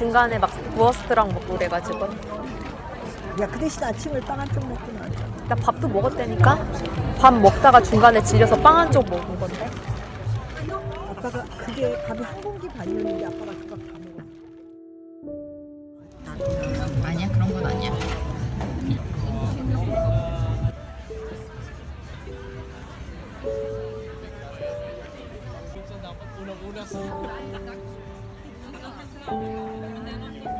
중간에 막 부어스트랑 먹고 그래가지고 야, 그 대신 아침을 빵한 쪽 먹고 나왔잖아. 나 밥도 먹었다니까 밥 먹다가 중간에 질려서 빵 한 쪽 먹은 건데 아빠가 그게 밥이 한 공기 반이었는데 아빠가 그밥 다 먹었어. 아니야 그런 건 아니야. 해 갔다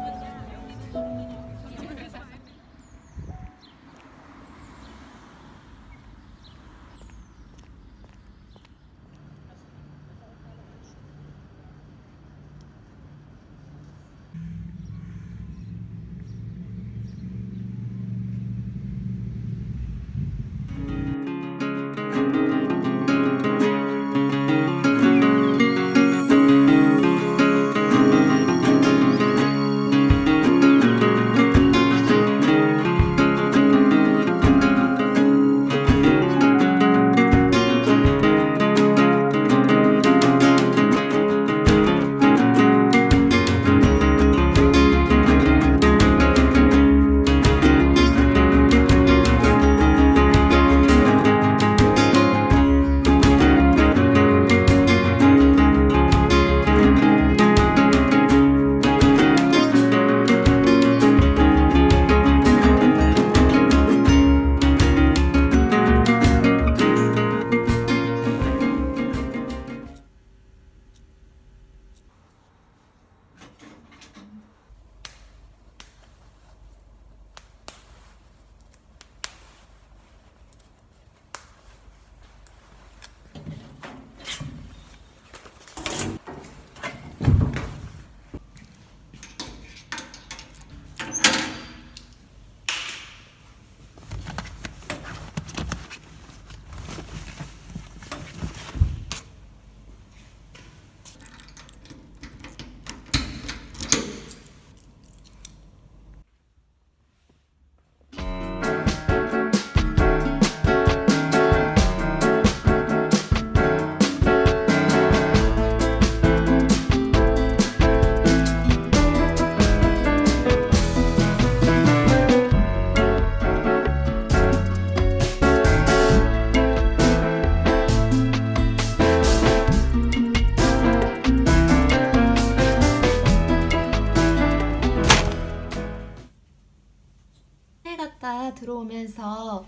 들어오면서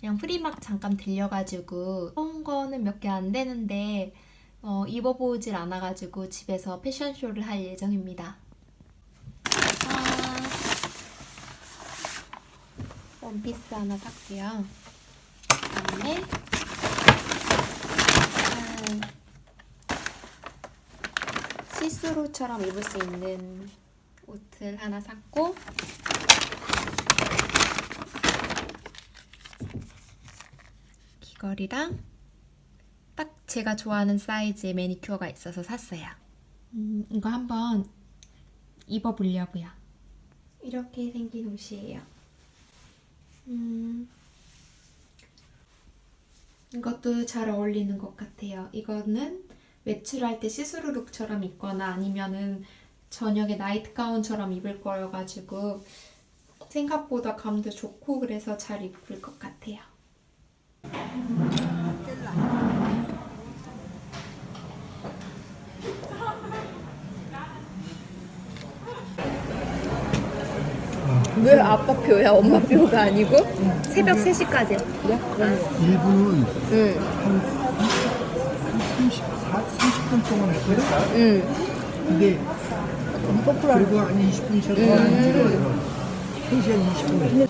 그냥 프리막 잠깐 들려가지고 온 거는 몇 개 안 되는데 어, 입어보질 않아가지고 집에서 패션쇼를 할 예정입니다. 아, 원피스 하나 샀고요. 그다음에 짠. 시스루처럼 입을 수 있는 옷을 하나 샀고 귀걸이랑 딱 제가 좋아하는 사이즈의 매니큐어가 있어서 샀어요. 음, 이거 한번 입어보려고요. 이렇게 생긴 옷이에요. 음, 이것도 잘 어울리는 것 같아요. 이거는 외출할 때 시스루 룩처럼 입거나 아니면은 저녁에 나이트 가운처럼 입을 거여가지고 생각보다 감도 좋고 그래서 잘 입을 것 같아요. 왜 아빠 표야? 엄마 표가 아니고? 새벽 3시까지. 일부는 응, 한 34, 30분 동안 했거든? 응. 근데 그리고 한 20분 쉬었다가 한 3시간 20분. 했어